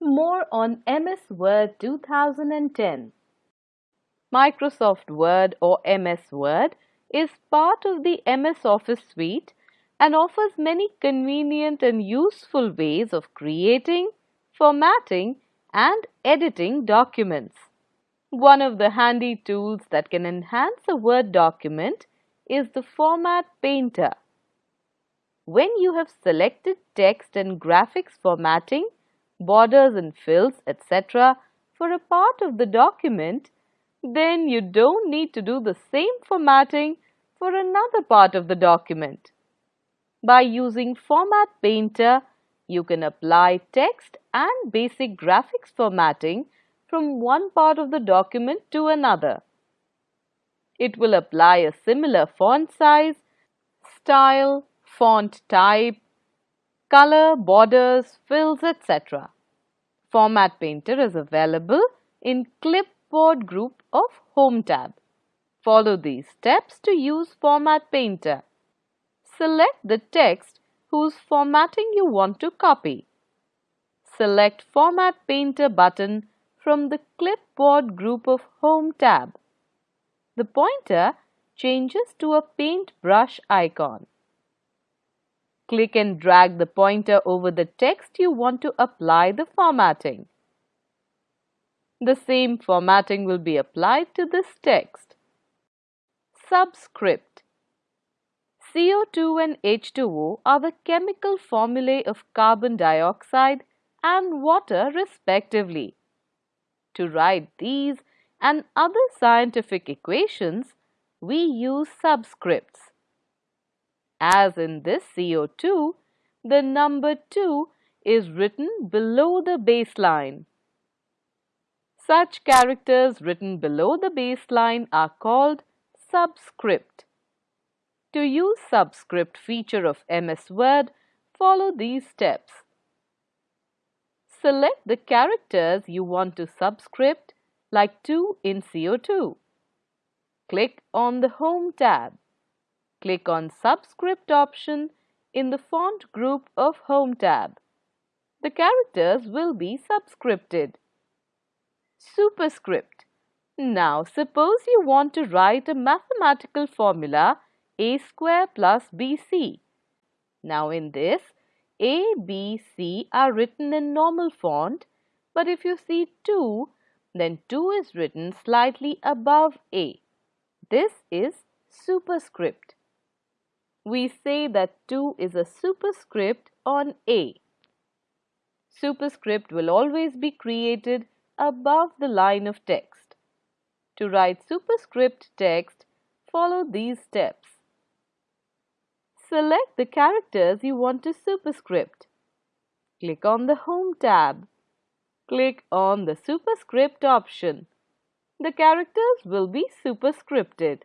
More on MS Word 2010. Microsoft Word or MS Word is part of the MS Office suite and offers many convenient and useful ways of creating, formatting and editing documents. One of the handy tools that can enhance a Word document is the Format Painter. When you have selected text and graphics formatting, borders and fills, etc. for a part of the document, then you don't need to do the same formatting for another part of the document. By using Format Painter, you can apply text and basic graphics formatting from one part of the document to another. It will apply a similar font size, style, font type, color, borders, fills, etc. Format Painter is available in Clipboard group of Home tab. Follow these steps to use Format Painter. Select the text whose formatting you want to copy. Select Format Painter button from the Clipboard group of Home tab. The pointer changes to a paintbrush icon. Click and drag the pointer over the text you want to apply the formatting. The same formatting will be applied to this text. Subscript CO2 and H2O are the chemical formulae of carbon dioxide and water respectively. To write these and other scientific equations, we use subscripts. As in this CO2, the number 2 is written below the baseline. Such characters written below the baseline are called subscript. To use subscript feature of MS Word, follow these steps. Select the characters you want to subscript like 2 in CO2. Click on the Home tab. Click on Subscript option in the Font group of Home tab. The characters will be subscripted. Superscript. Now suppose you want to write a mathematical formula a square plus bc. Now in this, a, b, c are written in normal font but if you see 2, then 2 is written slightly above a. This is superscript we say that 2 is a superscript on A. Superscript will always be created above the line of text. To write superscript text, follow these steps. Select the characters you want to superscript. Click on the Home tab. Click on the Superscript option. The characters will be superscripted.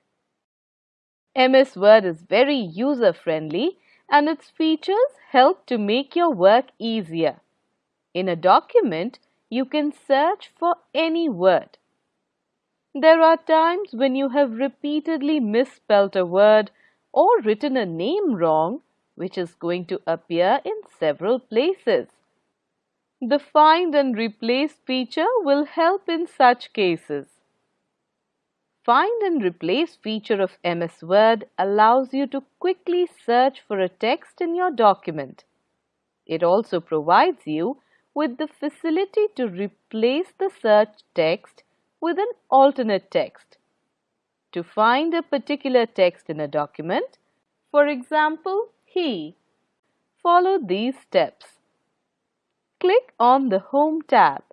MS Word is very user-friendly and its features help to make your work easier. In a document, you can search for any word. There are times when you have repeatedly misspelt a word or written a name wrong, which is going to appear in several places. The Find and Replace feature will help in such cases. Find and Replace feature of MS Word allows you to quickly search for a text in your document. It also provides you with the facility to replace the search text with an alternate text. To find a particular text in a document, for example, he, follow these steps. Click on the Home tab.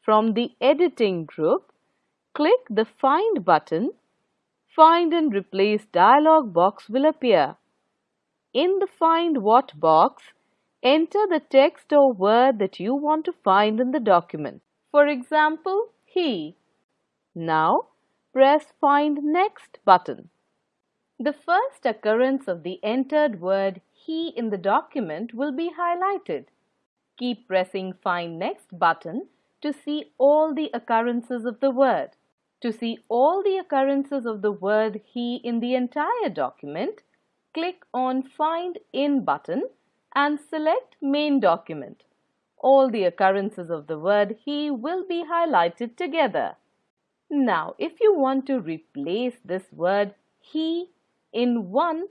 From the Editing group, Click the Find button. Find and Replace dialog box will appear. In the Find What box, enter the text or word that you want to find in the document. For example, he. Now, press Find Next button. The first occurrence of the entered word he in the document will be highlighted. Keep pressing Find Next button to see all the occurrences of the word. To see all the occurrences of the word he in the entire document, click on Find In button and select Main Document. all the occurrences of the word he will be highlighted together. Now, if you want to replace this word he in one,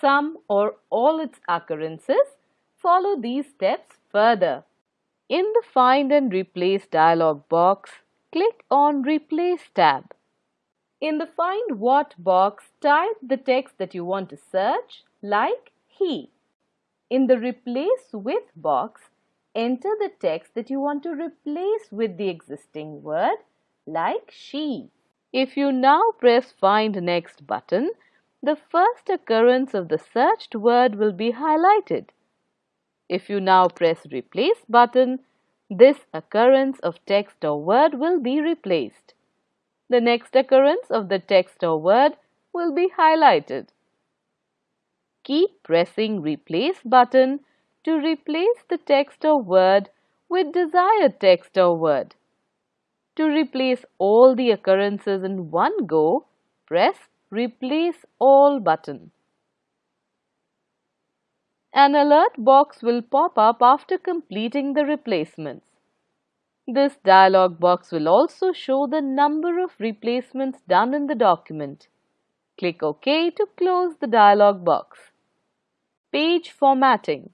some or all its occurrences, follow these steps further. In the Find and Replace dialog box, click on Replace tab. In the Find What box, type the text that you want to search, like he. In the Replace With box, enter the text that you want to replace with the existing word, like she. If you now press Find Next button, the first occurrence of the searched word will be highlighted. If you now press Replace button, this occurrence of text or word will be replaced. The next occurrence of the text or word will be highlighted. Keep pressing Replace button to replace the text or word with desired text or word. To replace all the occurrences in one go, press Replace All button. An alert box will pop up after completing the replacements. This dialog box will also show the number of replacements done in the document. Click OK to close the dialog box. Page formatting.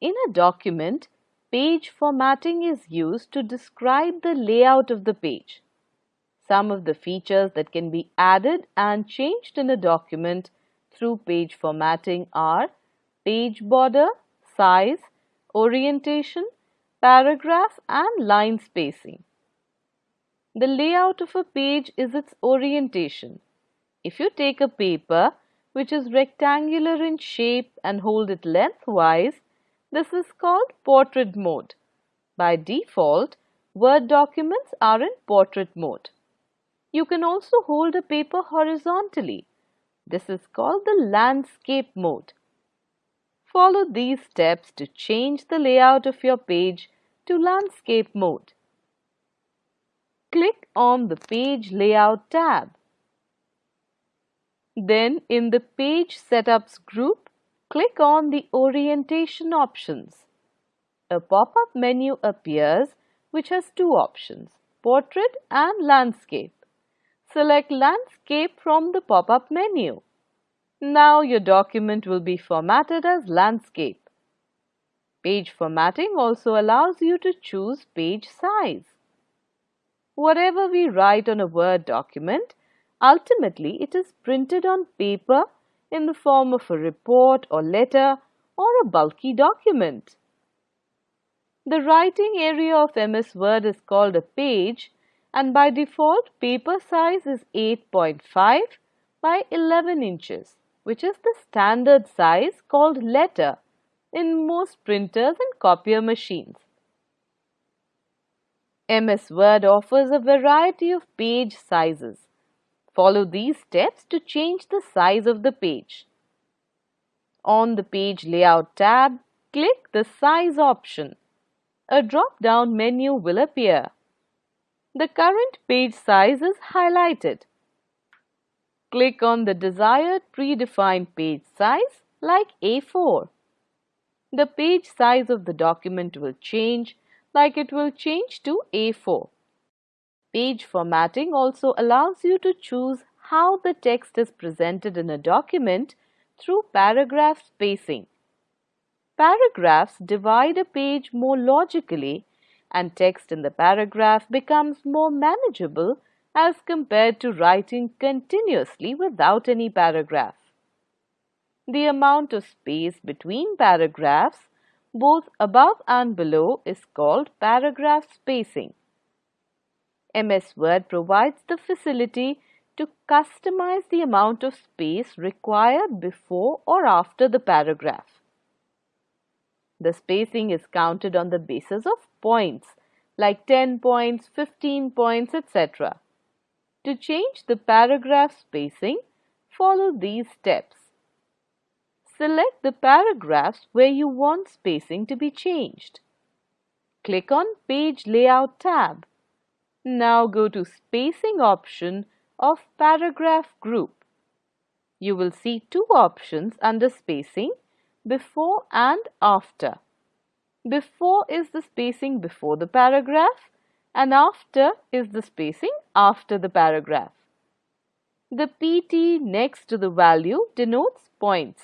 In a document, page formatting is used to describe the layout of the page. Some of the features that can be added and changed in a document through page formatting are page border, size, orientation, paragraph and line spacing. The layout of a page is its orientation. If you take a paper which is rectangular in shape and hold it lengthwise, this is called portrait mode. By default, Word documents are in portrait mode. You can also hold a paper horizontally. This is called the landscape mode. Follow these steps to change the layout of your page to landscape mode. Click on the Page Layout tab. Then in the Page Setups group, click on the Orientation options. A pop-up menu appears which has two options, Portrait and Landscape. Select Landscape from the pop-up menu. Now your document will be formatted as landscape. Page formatting also allows you to choose page size. Whatever we write on a Word document Ultimately, it is printed on paper in the form of a report or letter or a bulky document. The writing area of MS Word is called a page and by default paper size is 8.5 by 11 inches which is the standard size called letter in most printers and copier machines. MS Word offers a variety of page sizes. Follow these steps to change the size of the page. On the Page Layout tab, click the Size option. A drop-down menu will appear. The current page size is highlighted. Click on the desired predefined page size like A4. The page size of the document will change like it will change to A4. Page formatting also allows you to choose how the text is presented in a document through paragraph spacing. Paragraphs divide a page more logically and text in the paragraph becomes more manageable as compared to writing continuously without any paragraph. The amount of space between paragraphs, both above and below, is called paragraph spacing. MS Word provides the facility to customize the amount of space required before or after the paragraph. The spacing is counted on the basis of points like 10 points, 15 points, etc. To change the paragraph spacing, follow these steps. Select the paragraphs where you want spacing to be changed. Click on Page Layout tab. Now go to spacing option of paragraph group. You will see two options under spacing before and after. Before is the spacing before the paragraph and after is the spacing after the paragraph. The PT next to the value denotes points.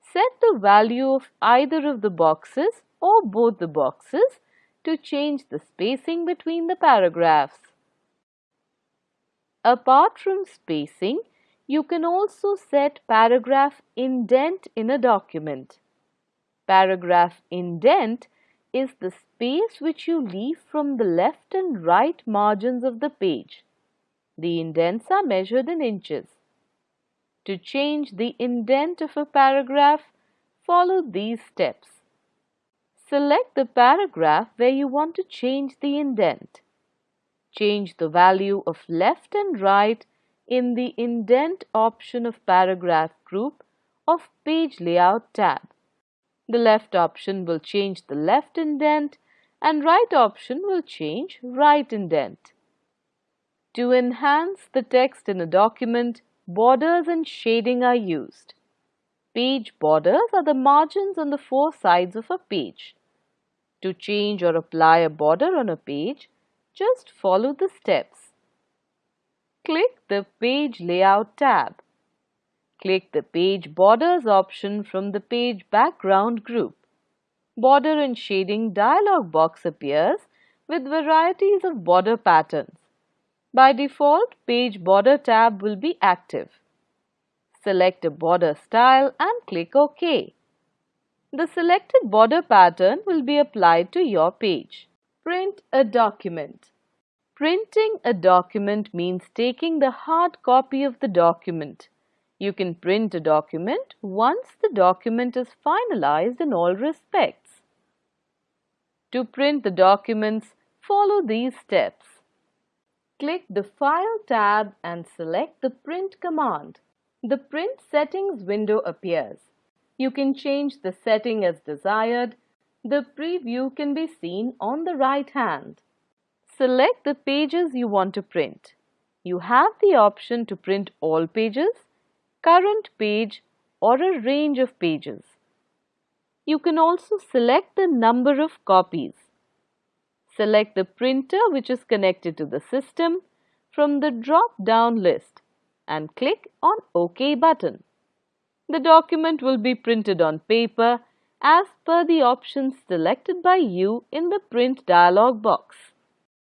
Set the value of either of the boxes or both the boxes to change the spacing between the paragraphs. Apart from spacing, you can also set paragraph indent in a document. Paragraph indent is the space which you leave from the left and right margins of the page. The indents are measured in inches. To change the indent of a paragraph, follow these steps. Select the paragraph where you want to change the indent. Change the value of left and right in the indent option of paragraph group of page layout tab. The left option will change the left indent and right option will change right indent. To enhance the text in a document, borders and shading are used. Page borders are the margins on the four sides of a page. To change or apply a border on a page, just follow the steps. Click the Page Layout tab. Click the Page Borders option from the Page Background group. Border and Shading dialog box appears with varieties of border patterns. By default, Page Border tab will be active. Select a border style and click OK. The selected border pattern will be applied to your page. Print a document. Printing a document means taking the hard copy of the document. You can print a document once the document is finalized in all respects. To print the documents, follow these steps. Click the File tab and select the Print command. The Print Settings window appears. You can change the setting as desired. The preview can be seen on the right hand. Select the pages you want to print. You have the option to print all pages, current page or a range of pages. You can also select the number of copies. Select the printer which is connected to the system from the drop-down list and click on OK button. The document will be printed on paper as per the options selected by you in the print dialog box.